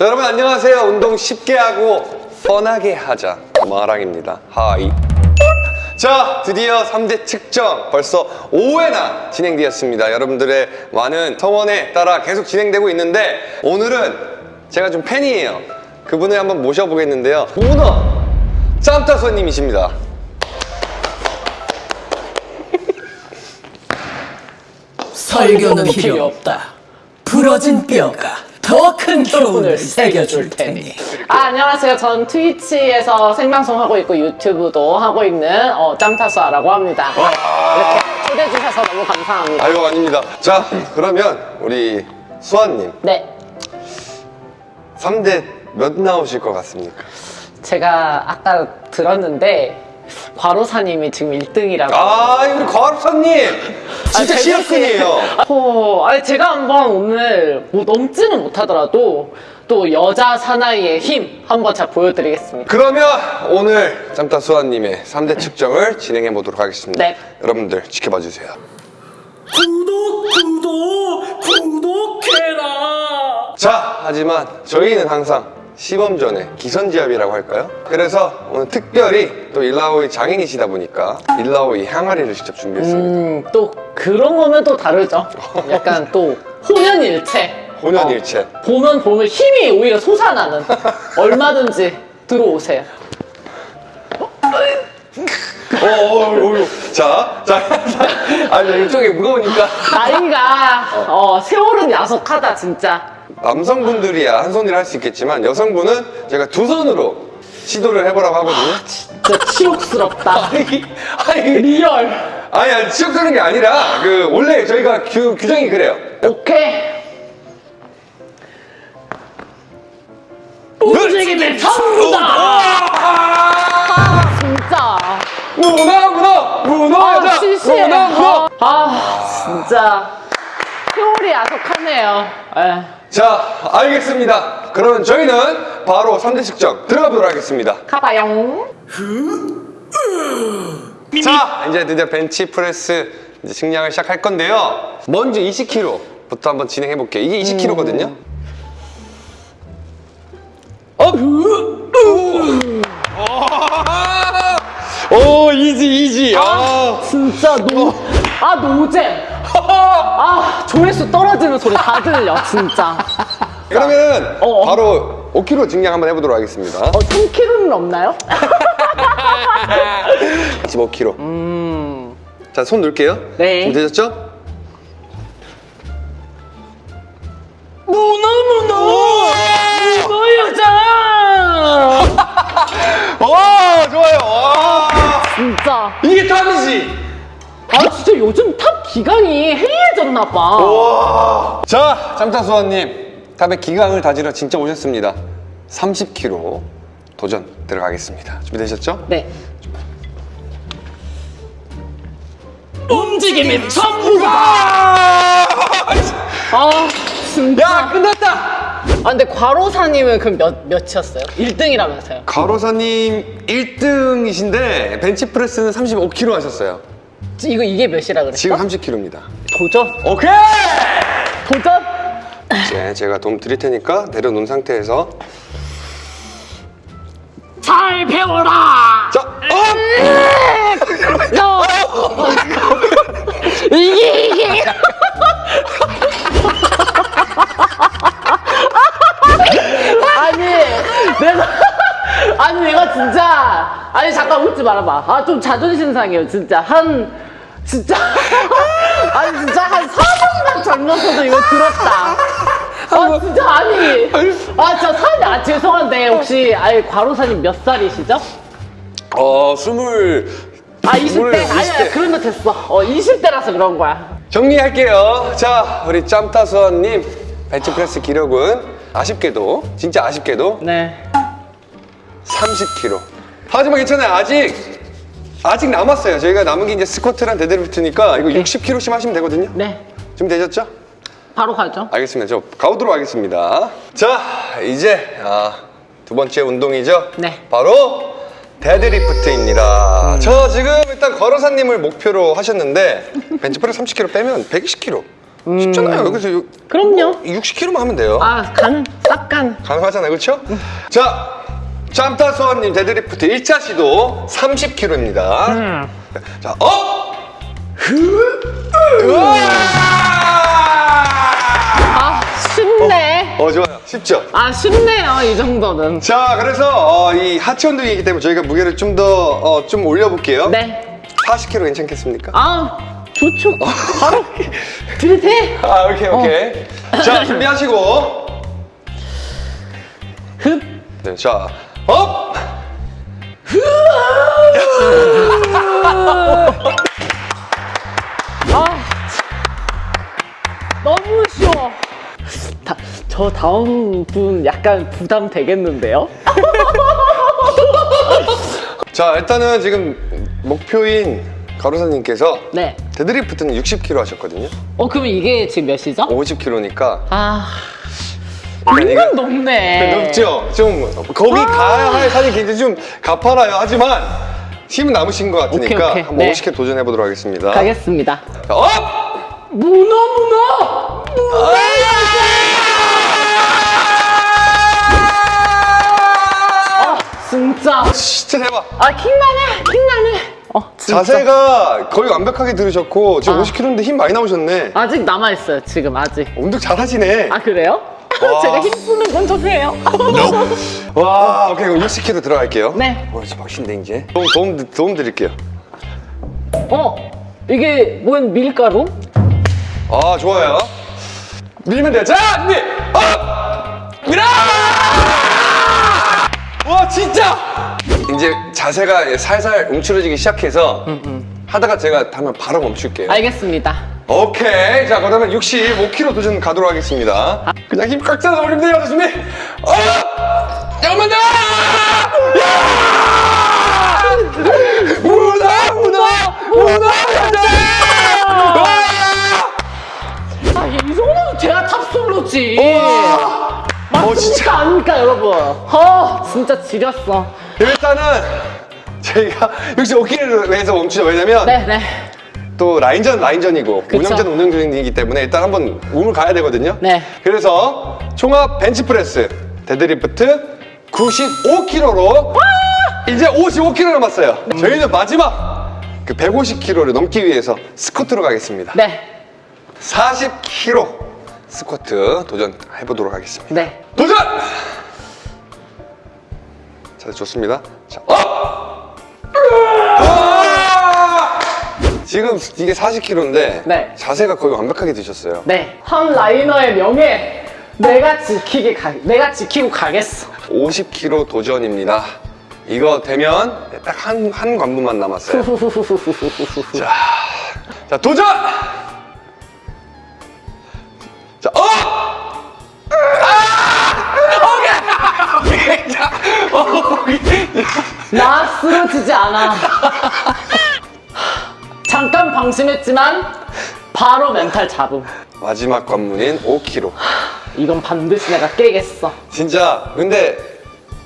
자, 여러분 안녕하세요. 운동 쉽게 하고 뻔하게 하자. 마랑입니다. 하이. 자, 드디어 3대 측정 벌써 5회나 진행되었습니다. 여러분들의 많은 성원에 따라 계속 진행되고 있는데 오늘은 제가 좀 팬이에요. 그분을 한번 모셔보겠는데요. 오너 짬타소님이십니다. 설교는 필요 없다. 부러진 뼈가 더 큰 교훈을 새겨줄 테니. 아, 안녕하세요. 전 트위치에서 생방송 하고 있고 유튜브도 하고 있는 어, 짬타수아라고 합니다. 이렇게 초대해 주셔서 너무 감사합니다. 아이고 아닙니다. 자, 그러면 우리 수아님 네. 3대 몇 나오실 것 같습니까? 제가 아까 들었는데 과로사님이 지금 1등이라고. 아, 우리 과학사님 진짜 시합꾼이에요. 어, 아니 제가 한번 오늘 뭐 넘지는 못하더라도 또 여자 사나이의 힘 한번 제가 보여드리겠습니다. 그러면 오늘 짬타 수아님의 3대 측정을 진행해 보도록 하겠습니다. 네. 여러분들 지켜봐 주세요. 구독, 구독, 구독해라. 자, 하지만 저희는 항상 시범 전에 기선제압이라고 할까요? 그래서 오늘 특별히 또 일라오이 장인이시다 보니까 일라오이 항아리를 직접 준비했습니다. 음, 또 그런 거면 또 다르죠. 약간 또 혼연일체. 혼연일체. 어, 보면 보면 힘이 오히려 솟아나는. 얼마든지 들어오세요. 어, 어, 어, 어. 자, 자, 자. 아, 저 이쪽에 무거우니까. 나이가 어, 세월은 야속하다 진짜. 남성분들이야 한 손으로 할 수 있겠지만 여성분은 제가 두 손으로 시도를 해보라고 하거든요. 진짜 치욕스럽다. 아니, 아니, 리얼. 아니, 아니, 치욕스러운 게 아니라 그 원래 저희가 규, 규정이 그래요. 오케이. 움직임의 전부 다. 아, 진짜. 문어, 문어, 문어자, 아, 실시해. 문어, 문어. 아, 진짜. 세월이 야속하네요. 에. 자, 알겠습니다. 그러면 저희는 바로 3대 측정 들어가 보도록 하겠습니다. 가봐용. 자, 이제 드디어 벤치 프레스 이제 측량을 시작할 건데요. 먼저 20kg부터 한번 진행해 볼게요. 이게 20kg거든요. 어? 오, easy, easy. 아. 진짜 노, 아, 노잼. 아, 조회수 떨어지는 소리 다 들려, 진짜. 그러면 어. 바로 5kg 증량 한번 해보도록 하겠습니다. 어, 3kg는 없나요? 15kg. 자, 손 놓을게요. 네. 문어, 문어! 문어 여자! 와, 좋아요. 와. 진짜. 이게 탑이지. 아, 진짜 요즘 탑 기강이 해이해졌나봐. 와. 자, 짬타수아님. 탑의 기강을 다지러 진짜 오셨습니다. 30kg 도전 들어가겠습니다. 준비되셨죠? 네. 움직임의 전부다. 아, 진짜. 야, 끝났다! 아, 근데 과로사님은 그럼 몇, 몇이었어요? 1등이라면서요? 과로사님 1등이신데 벤치프레스는 35kg 하셨어요. 이거, 이게 몇이라 그랬어? 지금 30kg입니다. 도전? 오케이! 도전? 이제 제가 도움 드릴 테니까 내려놓은 상태에서 잘 배워라! 자, 업! 너! 이게, 이게! 말아봐. 아, 좀 자존심 상해요, 진짜. 한, 진짜. 아니, 진짜 한 4년간 젊어서도 이거 들었다. 아, 진짜, 아니. 아, 진짜 사장님, 아, 죄송한데, 혹시, 아니, 과로사님 몇 살이시죠? 어, 스물 아, 20대? 스물, 아니야, 20대. 그러면 됐어. 어, 20대라서 그런 거야. 정리할게요. 자, 우리 짬타수아님 벤치프레스 기록은 아쉽게도, 진짜 아쉽게도 네. 30kg. 하지만 괜찮아요. 아직, 아직 남았어요. 저희가 남은 게 이제 스쿼트랑 데드리프트니까 이거 60kg씩 하시면 되거든요. 네. 준비되셨죠? 바로 가죠. 알겠습니다. 저 가보도록 하겠습니다. 자, 이제 아, 두 번째 운동이죠. 네. 바로 데드리프트입니다. 저 지금 일단 과로사님을 목표로 하셨는데 벤치프레스 30kg 빼면 120kg 쉽잖아요. 여기서 요- 그럼요. 60kg만 하면 돼요. 아, 간, 딱 간. 가능하잖아요, 그렇죠? 자, 짬타수아님 데드리프트 1차 시도 30kg입니다. 자, 업! 으아! 아, 쉽네. 어, 좋아요. 쉽죠? 아, 쉽네요, 이 정도는. 자, 그래서 어, 이 하체 운동이기 때문에 저희가 무게를 좀더 어, 좀 올려볼게요. 네. 40kg 괜찮겠습니까? 아, 좋죠. 바로 들이대. 아, 오케이, 오케이. 자, 준비하시고. 흡. 네, 자, 업! 아, 너무 쉬워. 다, 저 다음 분 약간 부담 되겠는데요? 자, 일단은 지금 목표인 과로사님께서 네. 데드리프트는 60kg 하셨거든요. 어, 그럼 이게 지금 몇 시죠? 50kg니까. 아, 은근 높네. 높죠? 좀 거기 가야 할 산이 굉장히 좀 가파라요. 하지만 힘은 남으신 것 같으니까 오케이, 오케이. 한번 네. 50kg 도전해 보도록 하겠습니다. 가겠습니다. 자, 업! 문어, 문어! 아, 진짜. 진짜 대박. 아, 킹받네, 킹받네. 어, 진짜. 자세가 거의 완벽하게 들으셨고 지금 아. 50kg인데 힘 많이 나오셨네. 아직 남아있어요, 지금 아직. 운동 잘하시네. 아, 그래요? 와. 제가 힘쓰는 건 저세요. 와, 오케이 그럼 60kg 들어갈게요. 네. 어, 이제 막신데 이제. 도움, 도움, 도움 드릴게요. 어, 이게 뭔 밀가루? 아, 좋아요. 밀면 돼요. 자, 준비! 업! 밀어! 와, 진짜! 이제 자세가 살살 움츠러지기 시작해서 하다가 제가 하면 바로 멈출게요. 알겠습니다. 오케이. 자, 그러면 65kg 도전 가도록 하겠습니다. 그냥 힘 꽉 짜서 올리면 돼요. 자, 준비! 어! 잠깐만 더! 야! 문어! 문어! 문어! 아, 이 정도면 제가 탑솔로지. 와! 어, 맞습니까? 진짜. 아닙니까, 여러분? 어, 진짜 지렸어. 일단은 저희가 65kg를 해서 멈추죠. 왜냐면 네, 네. 또 라인전 라인전이고 그쵸. 운영전 운영전이기 때문에 일단 한번 몸을 가야 되거든요. 네. 그래서 총합 벤치프레스 데드리프트 95kg로 이제 55kg 남았어요. 저희는 마지막 그 150kg를 넘기 위해서 스쿼트로 가겠습니다. 네, 40kg 스쿼트 도전해 보도록 하겠습니다. 네. 도전! 자, 좋습니다. 자, up! 지금 이게 40kg인데 네. 자세가 거의 완벽하게 드셨어요. 네. 한 laner의 명예. 내가 지키게 가, 내가 지키고 가겠어. 50kg 도전입니다. 이거 되면 딱 한 한 관문만 남았어요. 자, 자 도전! 자, 어! 아! 오케이! 오케이! 자, 어, 오케이. 나 쓰러지지 않아. 방심했지만 바로 멘탈 잡음. 마지막 관문인 5kg. 이건 반드시 내가 깨겠어. 진짜 근데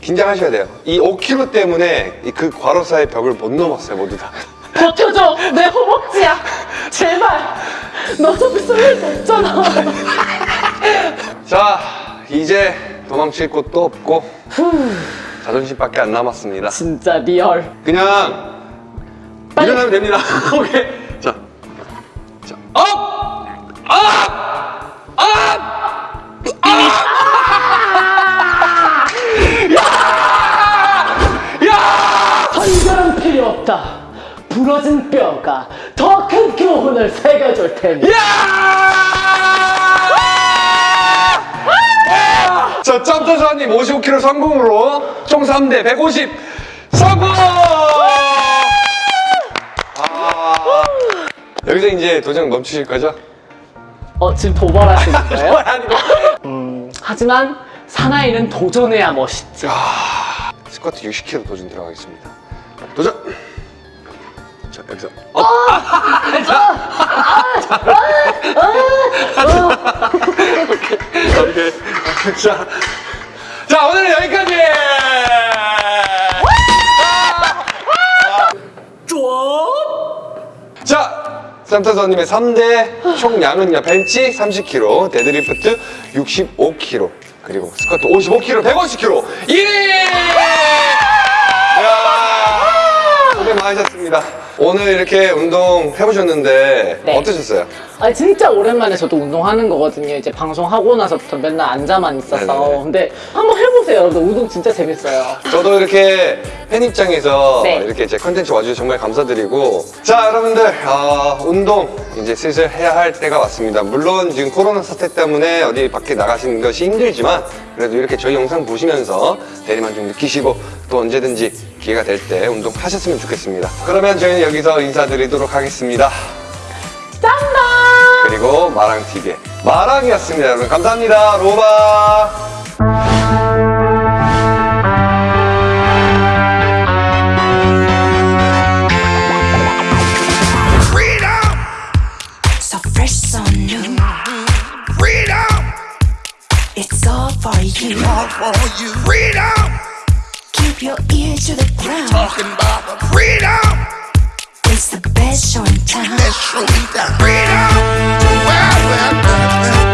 긴장하셔야 돼요. 이 5kg 때문에 이그 과로사의 벽을 못 넘었어요 모두 다. 버텨줘. 내 허벅지야. 제발. 너 저기 쓸일 없잖아. 자 이제 도망칠 곳도 없고 자존심밖에 안 남았습니다. 진짜 real. 그냥 빨리. 일어나면 됩니다. 오케이. 부러진 뼈가 더 큰 교훈을 새겨줄 테니. 자, 점터사님 55kg 성공으로 총 3대 150 성공! 여기서 이제 도전 멈추실 거죠? 어, 지금 도발하시는 거예요? 아니고. 하지만 사나이는 도전해야 멋있지. 스쿼트 60kg 도전 들어가겠습니다. 도전! 자, 여기서. 어. 오케이. 자, 자, 오늘은 여기까지! 자, 산타선님의 3대 총량은요 벤치 30kg, 데드리프트 65kg, 그리고 스쿼트 55kg, 150kg 1위! 야 고생 많으셨습니다. 오늘 이렇게 운동 해보셨는데 네. 어떠셨어요? 아니 진짜 오랜만에 저도 운동하는 거거든요. 이제 방송하고 나서부터 맨날 앉아만 있어서. 네네네. 근데 한번 해보세요. 여러분 운동 진짜 재밌어요. 저도 이렇게 팬 입장에서 네. 이렇게 제 컨텐츠 와주셔서 정말 감사드리고 자 여러분들 아, 운동 이제 슬슬 해야 할 때가 왔습니다 물론 지금 코로나 사태 때문에 어디 밖에 나가시는 것이 힘들지만 그래도 이렇게 저희 영상 보시면서 대리만 좀 느끼시고 또 언제든지 기회가 될 때 운동하셨으면 좋겠습니다 그러면 저희는 여기서 인사드리도록 하겠습니다 짠다! 그리고 마랑TV의 마랑이었습니다 여러분 감사합니다 로바 It's all for you. all for you. Freedom, keep your ear to the ground. We're talking about the freedom. It's the best show in town. Best show in town. Freedom. Well, well, well, well.